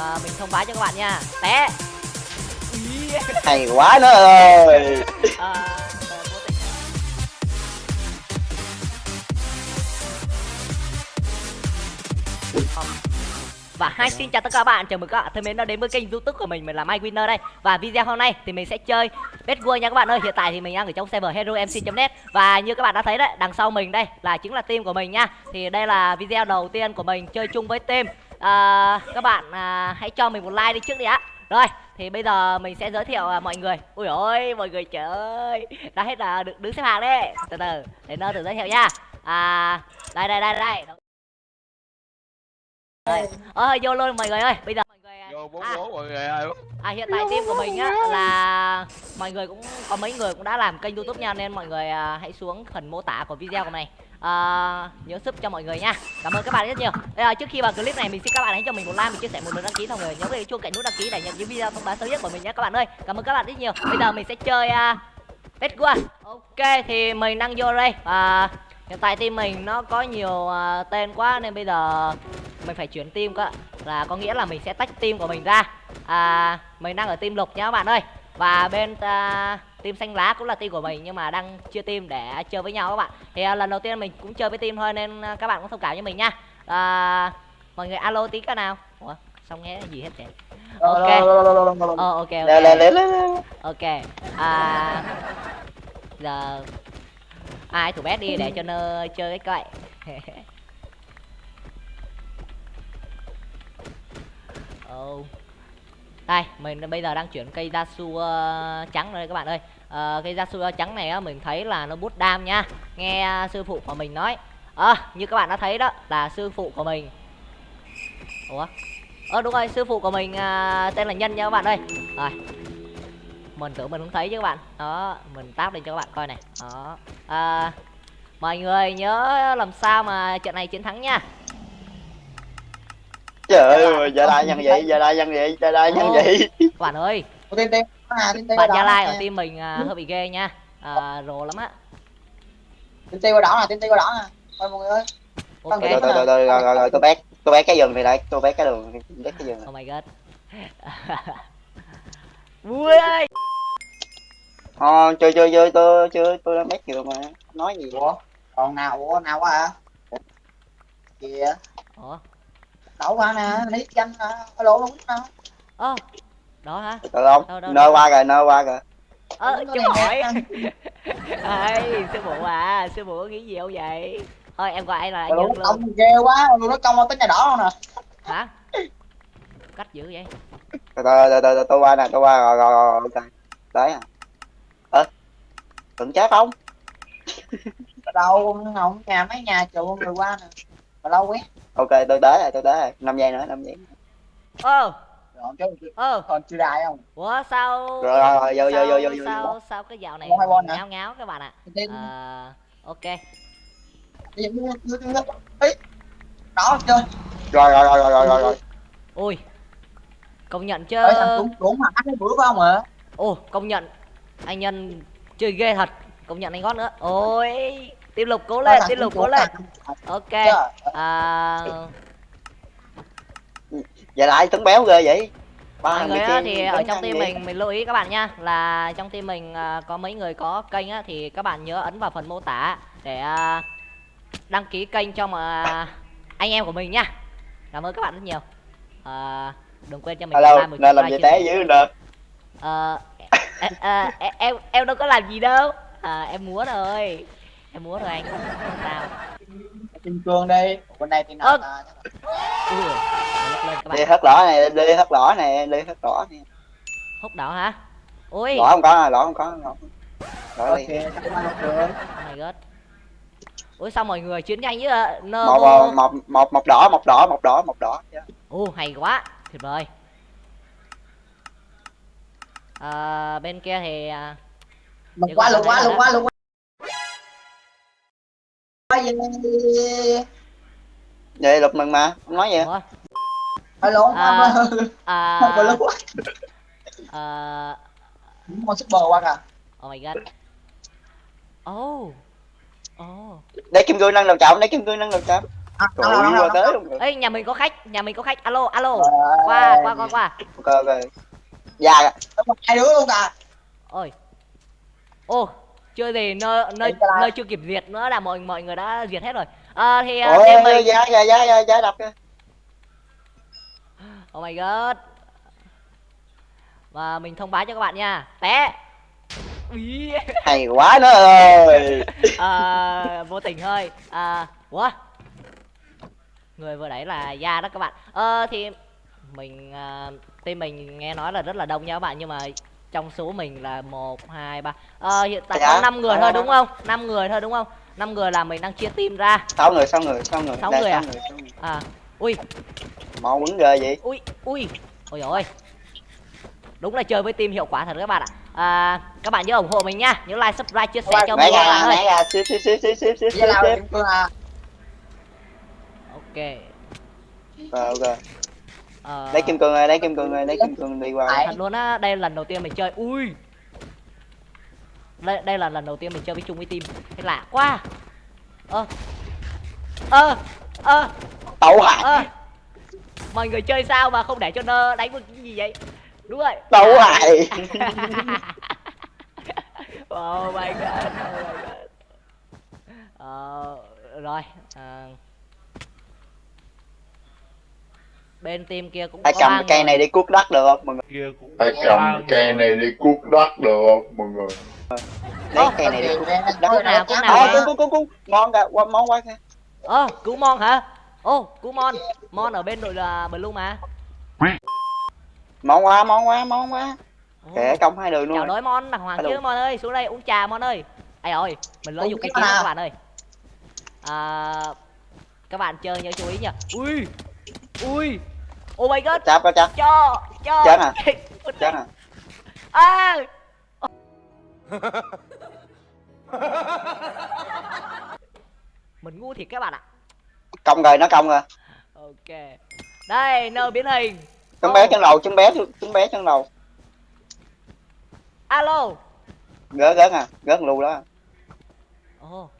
à, mình thông báo cho các bạn nha. Té. Hay quá nó ơi. À, vô tình. Và hai xin chào tất cả các bạn, chào mừng các bạn thân mến đã đến với kênh youtube của mình, mình là Mike Winner đây. Và video hôm nay thì mình sẽ chơi Bed War nha các bạn ơi, hiện tại thì mình đang ở trong server HeroMC.net Và như các bạn đã thấy đấy, đằng sau mình đây là chính là team của mình nha. Thì đây là video đầu tiên của mình chơi chung với team à, Các bạn à, hãy cho mình một like đi trước đi ạ Rồi, thì bây giờ mình sẽ giới thiệu à, mọi người Ui ôi, mọi người trời ơi Đã hết là được đứng xếp hàng đấy Từ từ, để nơ tự giới thiệu nha À, đây đây đây đây đây. Ờ vô luôn mọi người ơi. Bây giờ mọi người Vô bốn à, bốn mọi người ơi. à hiện tại team của mình á là mọi người cũng có mấy người cũng đã làm kênh YouTube nha nên mọi người à, hãy xuống phần mô tả của video của này uh, nhớ sub cho mọi người nha. Cảm ơn các bạn rất nhiều. Bây giờ trước khi vào clip này mình xin các bạn hãy cho mình một like, một chia sẻ, một lượt đăng ký mọi người nhớ cái chuông cạnh nút đăng ký để nhận những video thông báo sớm nhất của mình nhé các bạn ơi. Cảm ơn các bạn rất nhiều. Bây giờ mình sẽ chơi uh, Let's go. Ok thì mình đang vô đây và hiện tại team mình nó có nhiều uh, tên quá nên bây giờ mình phải chuyển team cơ là có nghĩa là mình sẽ tách team của mình ra à, mình đang ở team lục nhé các bạn ơi và bên uh, team xanh lá cũng là team của mình nhưng mà đang chưa team để chơi với nhau các bạn. Thì uh, lần đầu tiên mình cũng chơi với team thôi nên uh, các bạn cũng thông cảm với mình nha. À, mọi người alo tí cái nào. Ủa xong nghe gì hết vậy? Ok. Ờ ok lê ok. À giờ ai thủ bét đi để cho nơ chơi cái cậy oh đây mình bây giờ đang chuyển cây da su uh, trắng đây các bạn ơi. Uh, cây da su ờ, trắng này á mình thấy là nó bút đam nha. Nghe sư phụ của mình nói. À, như các bạn đã thấy đó là sư phụ của mình. Ủa? Ờ đúng rồi sư phụ của mình uh, tên là nhân nha các bạn ơi. Rồi. Mình tưởng mình không thấy chứ các bạn. Đó mình táp lên cho các bạn coi này. Đó. À, mọi người nhớ làm sao mà trận này chiến thắng nha trời ơi giờ lại nhân vậy giờ lại nhân vậy giờ lại nhân vậy. Bạn ơi. Tên tên à tên tên bạn đỏ gia lai ở team mình à, hơi bị ghê nha. À, rồ lắm á. Tên tên qua đỏ nè tên tên qua đỏ nè thôi mọi người ơi. Ok. từ từ rồi rồi rồi tôi bét tôi bét cái giường này lại tôi bét cái đường bét cái giường. Oh my god. Vui ơi. Ờ, chơi chơi chơi tôi chơi tôi đang bét giường mà nói gì. Ủa? Còn nào ủa nào quá à kìa. Ủa đậu qua nè lấy danh nè alo luôn nè ơ đó hả? Từ từ không Đâu, đâu, nơ đâu. qua rồi nơ qua rồi. Ơ Đúng chú hỏi ơi sư phụ à sư phụ có nghĩ gì không vậy? Thôi em gọi anh là anh nó luôn. công ghê quá nó công tới nhà đỏ luôn nè? Hả? Cách dữ vậy? Từ từ từ từ, từ tôi qua nè tôi qua rồi rồi rồi ok đấy à. Ơ tưởng chết không? Ở đâu không nhà mấy nhà trụ người qua nè. Mà lâu quá ok tôi đế rồi tôi đế rồi. Năm giây nữa năm giây ơ rồi chứ ơ còn chưa đài không? Ủa sao rồi rồi rồi vô vô vô vô vô sao sao cái dạo này ngáo ngáo các bạn ạ? À, ok. Đó chơi rồi rồi rồi rồi rồi rồi. Rồi ui. Công nhận chứ. Đúng đúng mà cái bữa phải không hả ồ công nhận. Anh nhân chơi ghê thật. Công nhận anh gót nữa. Ôi tiếp lục cố lên tiếp lục cố lên. ok à, giờ lại tướng béo ghê vậy? Ba mọi người á, thì ở trong team vậy? mình mình lưu ý các bạn nha là trong team mình à, có mấy người có kênh á thì các bạn nhớ ấn vào phần mô tả để à, đăng ký kênh cho mà anh em của mình nha. Cảm ơn các bạn rất nhiều. À, đừng quên cho mình hello like, một nên làm gì té dữ à, à, em em đâu có làm gì đâu. À, em múa thôi em múa thôi anh. Không sao kim cương đi. Bên đây thì các đi hất đỏ này đi hất đỏ này đi hất đỏ này. Hút đỏ hả? Ui. Đỏ không có đỏ không có đỏ ok chắc không được oh my god. Ui sao mọi người chiến nhanh với nơ một một một một một đỏ một đỏ một đỏ một đỏ Ồ hay quá. Tuyệt vời. À, bên kia thì à, lục gọi lục quá là lục quá lục? Vậy lục mừng mà. Không nói gì ủa, Alo, À. à, à, lục quá. à, Con super qua kìa. oh my god. Oh. Oh. Để kim cương nâng đầu trọng để kim cương nâng đầu trọng À, Trời đâu, ơi, đâu, qua tới luôn rồi. ấy nhà mình có khách nhà mình có khách. Alo alo. Qua qua qua qua. Ok, ok. Dạ, hai đứa luôn à ôi. Ô chưa gì nơi nơi nơi chưa kịp diệt nữa là mọi mọi người đã diệt hết rồi. À, thì uh, ôi, team mình giá, giá, giá, giá, đập kìa. oh my god. Và mình thông báo cho các bạn nha. Té. Úi. Hay quá nó ơi. à, vô tình hơi. À ủa? Người vừa đấy là gia đó các bạn. Ờ thì mình à, team mình nghe nói là rất là đông nha các bạn nhưng mà trong số mình là một hai ba ờ hiện tại Dạ. có 5 người Dạ, thôi dạ. đúng không 5 người thôi đúng không 5 người là mình đang chia team ra Sáu người, sáu người, sáu người. Sáu người à? sáu sáu người. à ui Mau quấn ghê vậy. ui ui ôi ôi đúng là chơi với team hiệu quả thật các bạn ạ à, các bạn nhớ ủng hộ mình nha nhớ like subscribe chia sẻ cho mình các bạn ơi à ok Rồi, ok. Ờ, Lấy kim cương ơi, lấy kim cương ơi, lấy kim cương đi qua. Thật luôn á đây là lần đầu tiên mình chơi. Ui. Đây đây là lần đầu tiên mình chơi với chung với team. Cái lạ quá. Ơ. Ơ. Ơ. Tẩu hại, ơ. Mọi người chơi sao mà không để cho nó đánh một cái gì vậy? Đúng rồi. Tẩu hại. oh my god oh my god. Ờ, rồi à, bên team kia cũng Phải có cầm cây này đi cuốc đất được không mọi người? kia cũng có cầm cây này đi cuốc đất được không mọi người? Lấy Ơ, cây này đi cuốc đất. Cuốc nào, cuốc nào À, vậy? cuốc, cuốc, cuốc, cuốc. Ngon kìa, qua- món quá kìa. ơ cứu mon hả ô cứu mon mon ở bên đội là blue mà Món quá, món quá, món quá. Kệ công hai đường luôn. chào đói mon đàng hoàng chứ mon ơi xuống đây uống trà mon ơi ai ơi mình lỡ Uống dùng cái nào? các bạn ơi à, các bạn chơi nhớ chú ý nha ui ui. Oh my god. Chắp có chắp, cho cho. Chết à? chết à. à. Mình ngu thiệt các bạn ạ. Công rồi, nó công rồi. ok. Đây nơ biến hình. Trứng bé chân đầu, trứng bé, trứng bé chân đầu. alo. Gớt, gớt à, gớt lù đó. ồ.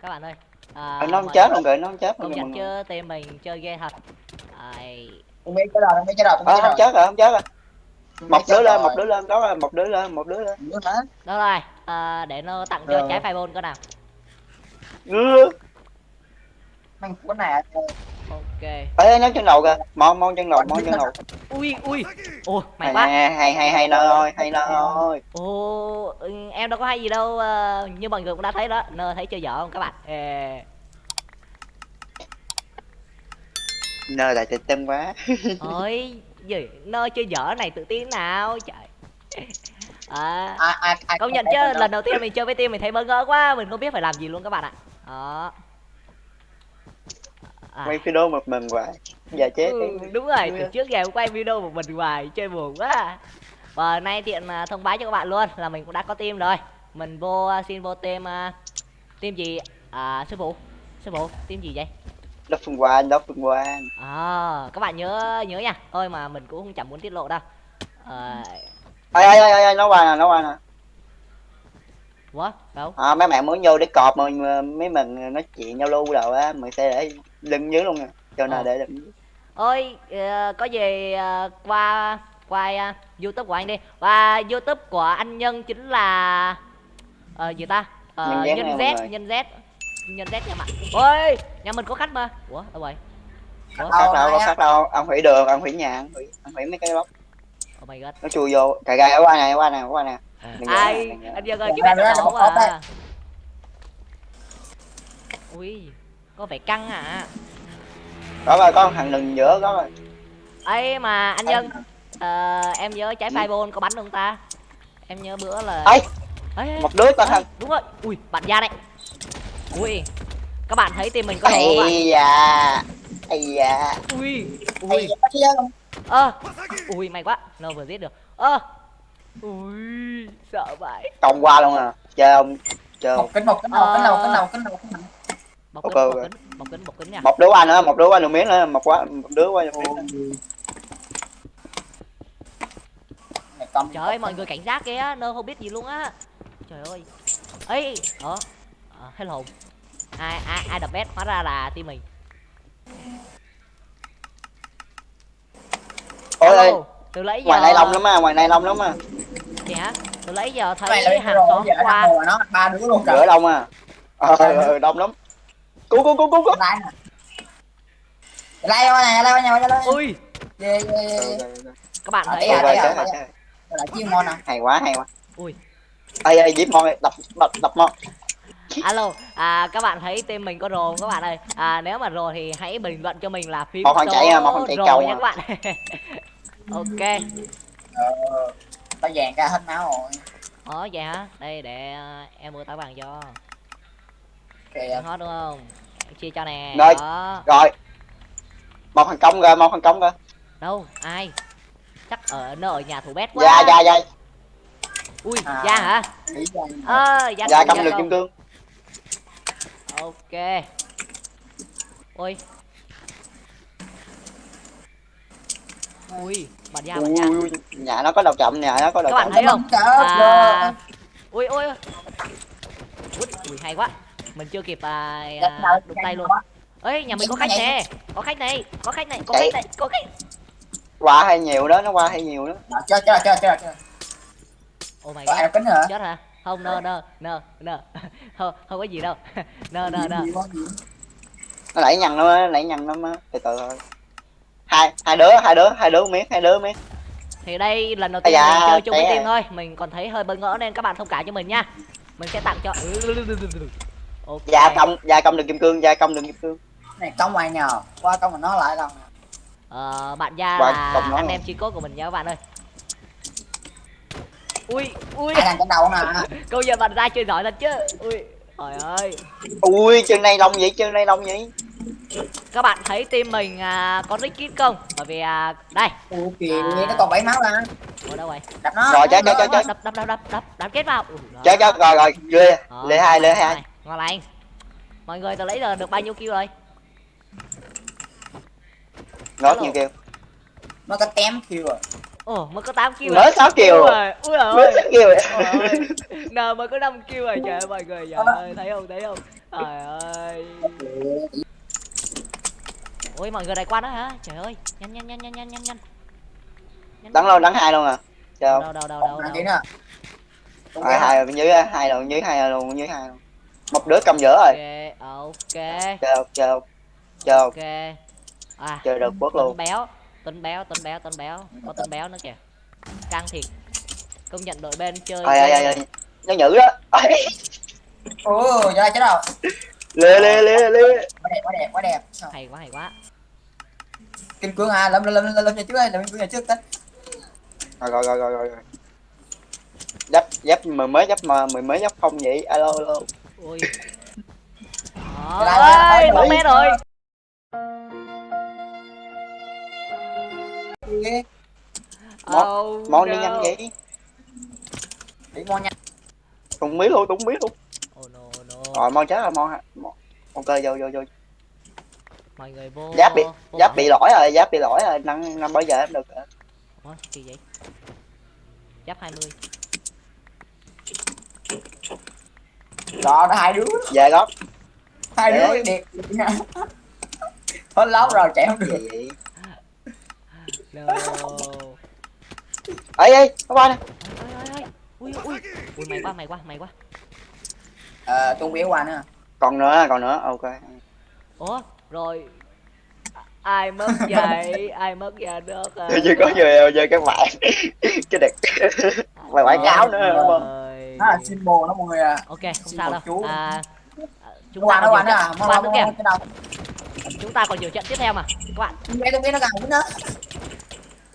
Các bạn ơi à, nó không chết luôn kìa, nó không chết mọi nhận chứ team mình chơi ghê thật Ai... Không biết cái rồi, không biết cái rồi, không Ờ, không rồi chết rồi, không chết rồi. Không Một đứa lên, rồi. một đứa lên, đó là một đứa lên, một đứa lên. Đó rồi à, để nó tặng cho Rồi. trái fireball cơ nào Ừ. Mang cuốn này ok. Ê, nó chân đầu kìa, mon, mon chân đầu, mon chân đầu. ui ui. Ồ mày quá hay, hay, hay, hay nơ ơi, hay nơ ơi. ừ, em đâu có hay gì đâu ờ, như mọi người cũng đã thấy đó. Nơ thấy chơi dở không các bạn? Ê, Nơ lại tự tin quá. ôi gì? Nơ chơi dở này tự tin nào? Trời. À, ai, ai công nhận chứ lần đầu tiên mình chơi với team mình thấy bỡ ngỡ quá mình không biết phải làm gì luôn các bạn ạ. Đó à, Quay video một mình hoài. Giờ chết. ừ, đúng rồi từ trước giờ quay video một mình hoài chơi buồn quá. Và nay tiện à, thông báo cho các bạn luôn là mình cũng đã có team rồi. Mình vô à, xin vô team team gì? À sư phụ. Sư phụ team gì vậy? Đất phương quan, đất phương quan. à các bạn nhớ nhớ nha. Thôi mà mình cũng không chẳng muốn tiết lộ đâu. À, Ê, ê, ê, ê, nó qua nè, nó qua nè. What đâu À, mấy bạn muốn vô để cọp mà mấy mình nói chuyện nhau lưu đâu á, mình sẽ để lưng dưới luôn nè. Cho nên để lưng dưới. ôi ờ, có gì ờ, qua qua à, youtube của anh đi. Và youtube của anh nhân chính là ờ gì ta? Ờ, Nhân Z nhân z nhân z. Nhân z nha bạn. Ôi nhà mình có khách mà. Ủa đâu rồi? Ủa? Đâu, có á? khác đâu, ông hủy đường, ông hủy nhà, ông hủy, ông hủy mấy cái bóc. oh my god. Nó chui vô, cà gai ở qua nè, qua nè, qua nè. Đừng ai anh dân ơi Dạ, cái dạ, mẹ dạ, nó một hộp đây. à ui có vẻ căng à Có rồi, có thằng đừng giữa, có rồi. ấy mà anh nhân ờ, em nhớ trái fireball có bắn không ta? Em nhớ bữa là ê, một đứa ê, thằng. đúng rồi. Ui bạn ra đây. Ui các bạn thấy team mình có đồ không ạ? Da, ây da. ui Ui, ơ ui may quá. Nó vừa giết được. Ơ ui sợ vậy. Công qua luôn à. Chơi ông, chơi ông. Một kính, một kính đầu, kính đầu, kính đầu, kính đầu, bọc Ok, kính bọc kính bọc kính kính nha. Một đứa qua nữa, một đứa qua đường miếng nữa, một quá, một đứa qua đường miếng trời ơi mọi người cảnh giác kìa nơ không biết gì luôn á. Trời ơi. Ấy ờ à, hello. Ai ai ai đập vét hóa ra là team mình. Ôi ơi từ lấy giờ ngoài này long lắm á ngoài này long lắm á Gì hả từ lấy giờ Cái thấy bên hàng xóm qua. Nó ba đứa luôn trời đông à. Ờ ờ, đông lắm. Cứu cứu cứu cứu cứu. Lai lai qua này lai qua nhà nhà ui. Về các bạn Ở thấy à, à, đây à, à. là chiên ngon nè hay quá hay quá. Ui. ây ây giết mon đập đập đập mon. Alo à các bạn thấy team mình có rồ không các bạn ơi? À nếu mà rồ thì hãy bình luận cho mình là phím Một số chạy à, một thằng chạy rồ cầu nha à. các bạn. Ok. Ờ tao vàng ra hết máu rồi Ủa vậy hả? Đây để ờ, em mua táo vàng cho. kìa Hot đúng không? Chia cho nè. Rồi. Đó. rồi một thằng công rồi một thằng công rồi Đâu? Ai? Chắc ở nó ở nhà thủ bét quá. dạ dạ dạ Ui, À. Giang hả? nghĩ ra Ơ, Giang. dạ công, cầm Giang được công. kim cương Ok. Ui. Ui, ui ra. ui, ui, nhà nó có đầu chậm nhà nó có đầu Các bạn chậm thấy không? À, ui ui ui. Ui, hay quá. Mình chưa kịp à, Đẹp à, đụng tay luôn. Ấy, nhà mình có khách nè. Có khách này, có khách này, có khách này, có khách. qua hay nhiều đó nó qua hay nhiều đó chơi chơi chơi chơi Oh my god. kính hả chết hả không nơ nơ nơ nơ không không có gì đâu nơ nơ nơ nó nãy nhằn nó nãy nhằn nó má từ từ thôi hai hai đứa hai đứa hai đứa miết hai đứa miết thì đây lần đầu tiên da, mình chơi chung với team à. thôi. Mình còn thấy hơi bỡ ngỡ nên các bạn thông cảm cho mình nha. Mình sẽ tặng cho ok. Dạ công dạ công được kim cương dạ công được kim cương. Này công ngoài nhờ. Qua công mà nó lại lần ờ, bạn gia Qua là anh rồi. em chi cốt của mình nha các bạn ơi. Ui ui. Ai trên đầu nè câu giờ bạn ra chơi giỏi thật chứ. Ui trời ơi. Ui chân này lông vậy chân này lông vậy các bạn thấy team mình à, có nick kit không? Bởi vì à, đây. Kìa À. nó còn bảy máu ra. Ở đâu vậy đập nó. Rồi, chết, chết, nó. chết, đập đập đập đập đập đập kết vào. Chết chết rồi rồi lê lê hai lê hai. ngon lành mọi người từ lấy giờ được bao nhiêu kill rồi? Alo. nhiều kêu nó có tém kêu à ồ mới có 8 kill mới sáu kill. Ui rồi ui ôi mới sáu kill. Rồi Trời ơi, N mới có 5 kill rồi trời ơi mọi người trời ơi thấy không thấy không? Trời ơi ôi mọi người đại quan đó hả? Trời ơi nhanh nhanh nhanh nhanh nhanh nhanh nhanh. Nhanh, đắng luôn đắng hai luôn à? Đâu sao đâu đâu đâu đâu, đâu. gì nữa hai hai bên dưới hai luôn dưới hai luôn dưới hai luôn. Một đứa cầm giữa rồi. Ok chơi không ok. À chơi được bớt luôn. Béo Tuấn béo Tuấn béo Tuấn béo. Có Tuấn béo nữa kìa. Căng thiệt. Công nhận đội bên chơi ai ai ai nó nhử đó giờ đây chết đâu? Lê lê lê lê. Quá đẹp quá đẹp quá đẹp. Hay quá hay quá kim cương à lâm lâm lâm lâm nhà trước đây lâm kim cương nhà trước tính rồi rồi rồi rồi rồi. Giáp giáp mười mới giáp mà mười mới giáp không vậy? Alo alo. Này ơi bóng bé rồi. Món- món đi nhanh vậy? Đi mon nha cũng biết luôn cũng biết luôn. Oh no no. Rồi mon chết rồi mon hả? Mon- ok vô vô vô mọi người vô giáp bị vô giáp bị lỗi rồi giáp bị lỗi rồi năm năm bao giờ em được. Ủa, kỳ vậy? Giáp 20 đó đó hai đứa. Về gót hai Để. đứa đẹp. Hết lóc rồi chạy không được. Gì? Vậy no ấy ấy nó qua nè ui ui ui mày quá mày quá mày quá. Ờ tôi biết qua nữa. Còn nữa còn nữa ok. Ủa rồi ai mất vậy? Ai mất vậy được à? chưa có giờ giờ các bạn cái đẹp. Mày quảng cáo nữa đúng không? Nó là symbol đó mọi người à. Ok không sao đâu. chú. à, chúng ta còn nhiều à mau nữa kìa chúng ta còn nhiều trận tiếp theo mà. Các bạn. Biết tôi biết nó gần nữa.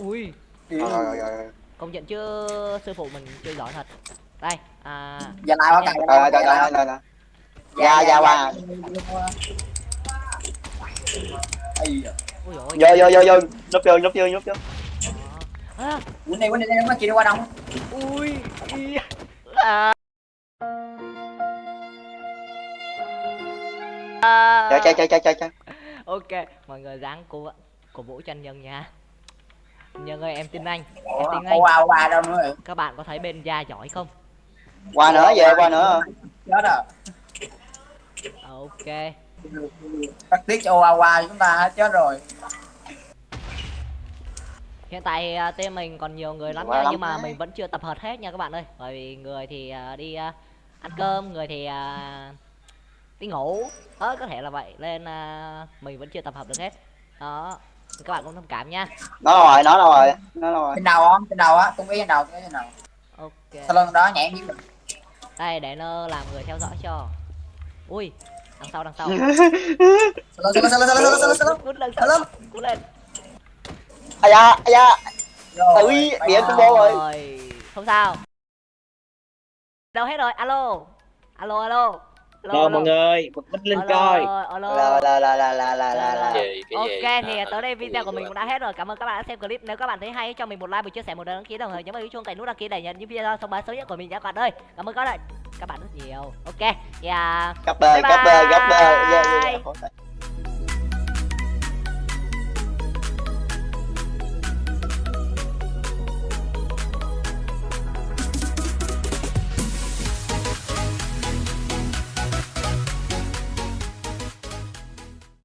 Ui. Rồi rồi rồi rồi. Công nhận chứ sư phụ mình chơi giỏi thật. Đây à. Giờ lại qua cài rồi rồi rồi rồi rồi rồi. Dạ, dạ, qua. Vô vô vô vô. Núp vô núp vô núp vô. À, quýnh đi quýnh đi nó chỉ đi qua đông ui ý. à. À. chơi chơi chơi chơi chơi chơi ok mọi người dáng cô cổ vũ cho anh nhân nha. Nhân ơi em tin anh em tin anh. qua qua đâu nữa? Rồi các bạn có thấy bên gia giỏi không? Qua nữa về qua nữa. Chết rồi. Ok Cắt tiết cho Oawa chúng ta hết chết rồi. hiện tại thì, à, team mình còn nhiều người lắm nha lắm nhưng mà đấy. mình vẫn chưa tập hợp hết nha các bạn ơi bởi vì người thì à, đi à, ăn cơm người thì đi ngủ đó có thể là vậy nên mình vẫn chưa tập hợp được hết đó các bạn cũng thông cảm nha nó đâu rồi nó đâu rồi nó đâu rồi Trên đầu không? Trên đầu á, tung ý trên đầu, tung ý trên đầu. ok Sau lưng đó nhảy em mình. đây để nó làm người theo dõi cho ui đằng sau đằng sau. Sao sao sao sao sao sao sao cút lên ai da ai da. Tự điện à. combo rồi. Không sao. Đâu hết rồi? Alo. Alo alo. Rồi mọi người, Minh Linh ờ, coi. Là là là là là là. Ok thì tới đây video của mình cũng đã hết rồi. Cảm ơn các bạn đã xem clip. Nếu các bạn thấy hay cho mình một like, một chia sẻ, một đăng ký đồng thời nhấn vào chuông cài nút đăng ký để nhận những video thông báo sớm nhất của mình nhé các bạn ơi. Cảm ơn các bạn các bạn rất nhiều. Ok. Yeah. Cảm ơn, cảm ơn, cảm ơn.